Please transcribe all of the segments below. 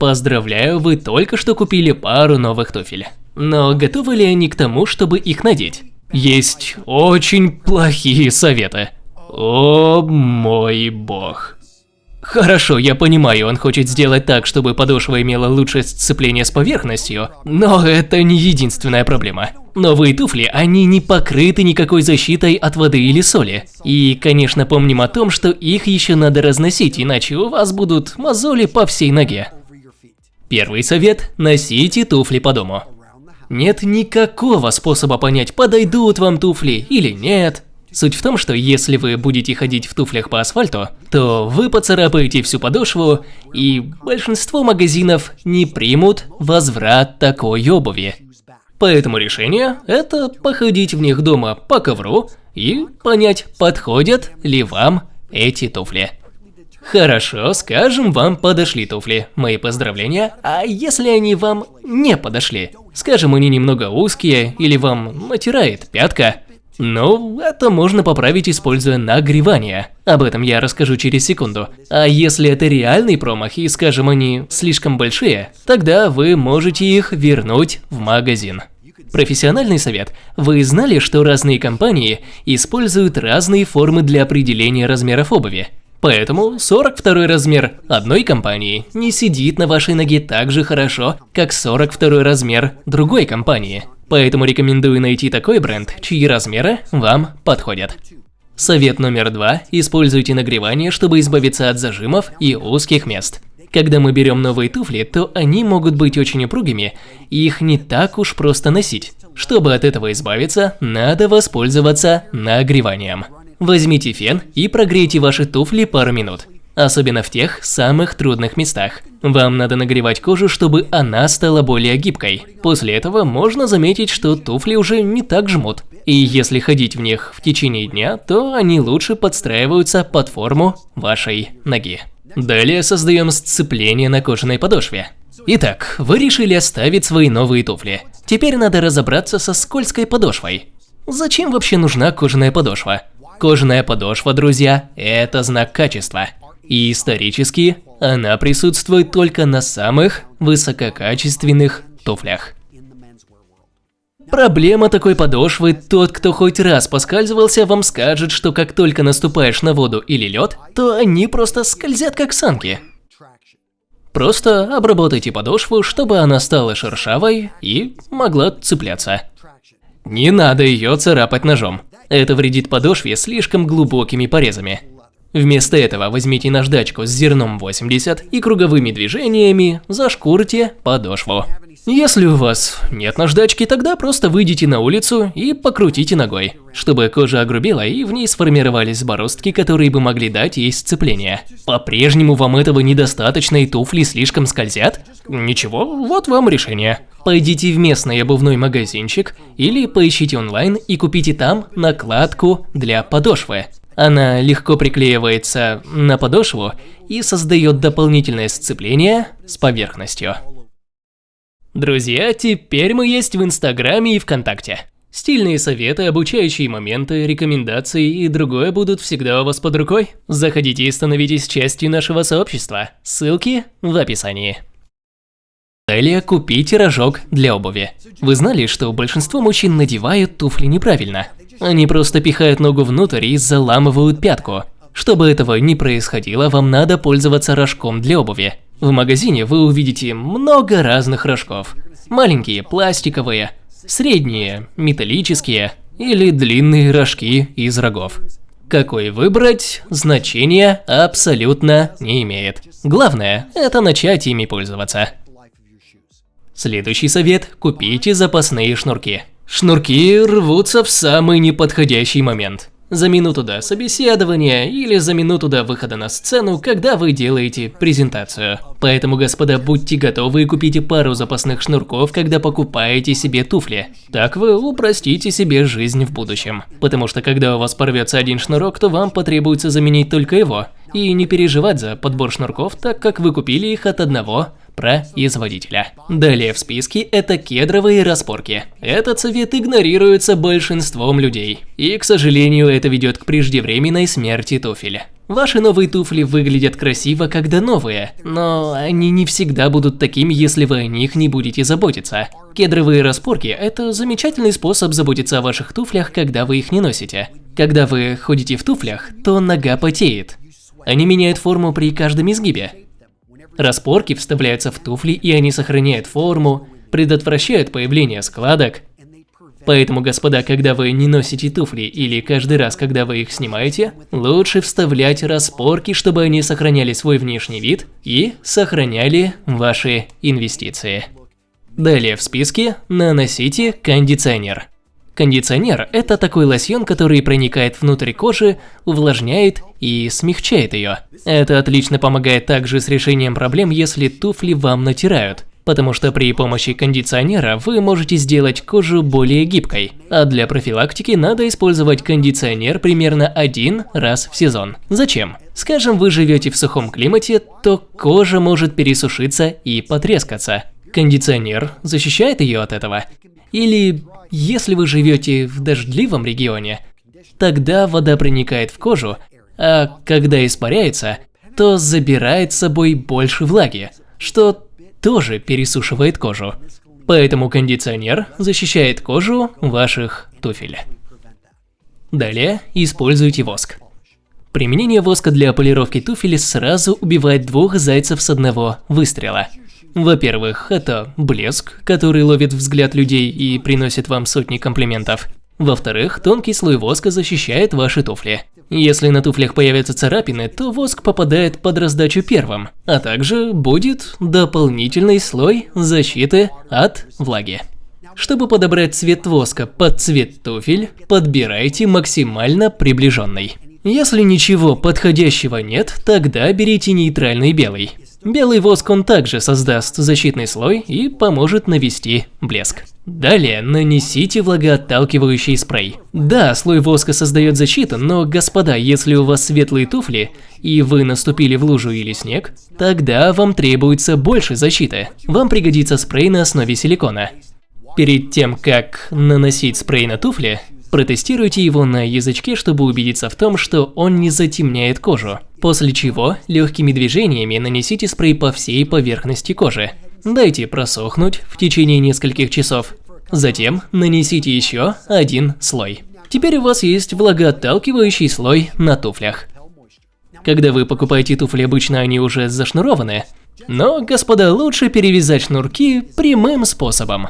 Поздравляю, вы только что купили пару новых туфель. Но готовы ли они к тому, чтобы их надеть? Есть очень плохие советы. О мой бог. Хорошо, я понимаю, он хочет сделать так, чтобы подошва имела лучшее сцепление с поверхностью, но это не единственная проблема. Новые туфли, они не покрыты никакой защитой от воды или соли. И, конечно, помним о том, что их еще надо разносить, иначе у вас будут мозоли по всей ноге. Первый совет – носите туфли по дому. Нет никакого способа понять, подойдут вам туфли или нет. Суть в том, что если вы будете ходить в туфлях по асфальту, то вы поцарапаете всю подошву, и большинство магазинов не примут возврат такой обуви. Поэтому решение – это походить в них дома по ковру и понять, подходят ли вам эти туфли. Хорошо, скажем, вам подошли туфли. Мои поздравления. А если они вам не подошли? Скажем, они немного узкие или вам натирает пятка? Ну, это можно поправить, используя нагревание. Об этом я расскажу через секунду. А если это реальный промах и, скажем, они слишком большие, тогда вы можете их вернуть в магазин. Профессиональный совет. Вы знали, что разные компании используют разные формы для определения размеров обуви? Поэтому 42 размер одной компании не сидит на вашей ноге так же хорошо, как 42 размер другой компании. Поэтому рекомендую найти такой бренд, чьи размеры вам подходят. Совет номер два. Используйте нагревание, чтобы избавиться от зажимов и узких мест. Когда мы берем новые туфли, то они могут быть очень упругими, и их не так уж просто носить. Чтобы от этого избавиться, надо воспользоваться нагреванием. Возьмите фен и прогрейте ваши туфли пару минут особенно в тех самых трудных местах. Вам надо нагревать кожу, чтобы она стала более гибкой. После этого можно заметить, что туфли уже не так жмут. И если ходить в них в течение дня, то они лучше подстраиваются под форму вашей ноги. Далее создаем сцепление на кожаной подошве. Итак, вы решили оставить свои новые туфли. Теперь надо разобраться со скользкой подошвой. Зачем вообще нужна кожаная подошва? Кожаная подошва, друзья, это знак качества. И исторически она присутствует только на самых высококачественных туфлях. Проблема такой подошвы, тот, кто хоть раз поскальзывался, вам скажет, что как только наступаешь на воду или лед, то они просто скользят как санки. Просто обработайте подошву, чтобы она стала шершавой и могла цепляться. Не надо ее царапать ножом. Это вредит подошве слишком глубокими порезами. Вместо этого возьмите наждачку с зерном 80 и круговыми движениями зашкурьте подошву. Если у вас нет наждачки, тогда просто выйдите на улицу и покрутите ногой, чтобы кожа огрубела и в ней сформировались бороздки, которые бы могли дать ей сцепление. По-прежнему вам этого недостаточно и туфли слишком скользят? Ничего, вот вам решение. Пойдите в местный обувной магазинчик или поищите онлайн и купите там накладку для подошвы. Она легко приклеивается на подошву и создает дополнительное сцепление с поверхностью. Друзья, теперь мы есть в Инстаграме и ВКонтакте. Стильные советы, обучающие моменты, рекомендации и другое будут всегда у вас под рукой. Заходите и становитесь частью нашего сообщества. Ссылки в описании. Далее купите рожок для обуви. Вы знали, что большинство мужчин надевают туфли неправильно? Они просто пихают ногу внутрь и заламывают пятку. Чтобы этого не происходило, вам надо пользоваться рожком для обуви. В магазине вы увидите много разных рожков. Маленькие пластиковые, средние металлические или длинные рожки из рогов. Какой выбрать, значения абсолютно не имеет. Главное – это начать ими пользоваться. Следующий совет – купите запасные шнурки. Шнурки рвутся в самый неподходящий момент. За минуту до собеседования или за минуту до выхода на сцену, когда вы делаете презентацию. Поэтому, господа, будьте готовы и купите пару запасных шнурков, когда покупаете себе туфли. Так вы упростите себе жизнь в будущем. Потому что когда у вас порвется один шнурок, то вам потребуется заменить только его. И не переживать за подбор шнурков, так как вы купили их от одного производителя. Далее в списке это кедровые распорки. Этот совет игнорируется большинством людей. И, к сожалению, это ведет к преждевременной смерти туфеля. Ваши новые туфли выглядят красиво, когда новые, но они не всегда будут такими, если вы о них не будете заботиться. Кедровые распорки – это замечательный способ заботиться о ваших туфлях, когда вы их не носите. Когда вы ходите в туфлях, то нога потеет. Они меняют форму при каждом изгибе. Распорки вставляются в туфли, и они сохраняют форму, предотвращают появление складок, Поэтому, господа, когда вы не носите туфли или каждый раз, когда вы их снимаете, лучше вставлять распорки, чтобы они сохраняли свой внешний вид и сохраняли ваши инвестиции. Далее в списке наносите кондиционер. Кондиционер – это такой лосьон, который проникает внутрь кожи, увлажняет и смягчает ее. Это отлично помогает также с решением проблем, если туфли вам натирают потому что при помощи кондиционера вы можете сделать кожу более гибкой, а для профилактики надо использовать кондиционер примерно один раз в сезон. Зачем? Скажем, вы живете в сухом климате, то кожа может пересушиться и потрескаться. Кондиционер защищает ее от этого. Или если вы живете в дождливом регионе, тогда вода проникает в кожу, а когда испаряется, то забирает с собой больше влаги, что тоже пересушивает кожу. Поэтому кондиционер защищает кожу ваших туфель. Далее используйте воск. Применение воска для полировки туфель сразу убивает двух зайцев с одного выстрела. Во-первых, это блеск, который ловит взгляд людей и приносит вам сотни комплиментов. Во-вторых, тонкий слой воска защищает ваши туфли. Если на туфлях появятся царапины, то воск попадает под раздачу первым, а также будет дополнительный слой защиты от влаги. Чтобы подобрать цвет воска под цвет туфель, подбирайте максимально приближенный. Если ничего подходящего нет, тогда берите нейтральный белый. Белый воск он также создаст защитный слой и поможет навести блеск. Далее нанесите влагоотталкивающий спрей. Да, слой воска создает защиту, но, господа, если у вас светлые туфли, и вы наступили в лужу или снег, тогда вам требуется больше защиты. Вам пригодится спрей на основе силикона. Перед тем, как наносить спрей на туфли, Протестируйте его на язычке, чтобы убедиться в том, что он не затемняет кожу. После чего легкими движениями нанесите спрей по всей поверхности кожи. Дайте просохнуть в течение нескольких часов. Затем нанесите еще один слой. Теперь у вас есть влагоотталкивающий слой на туфлях. Когда вы покупаете туфли, обычно они уже зашнурованы. Но, господа, лучше перевязать шнурки прямым способом.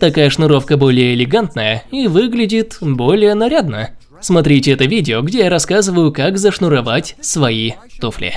Такая шнуровка более элегантная и выглядит более нарядно. Смотрите это видео, где я рассказываю, как зашнуровать свои туфли.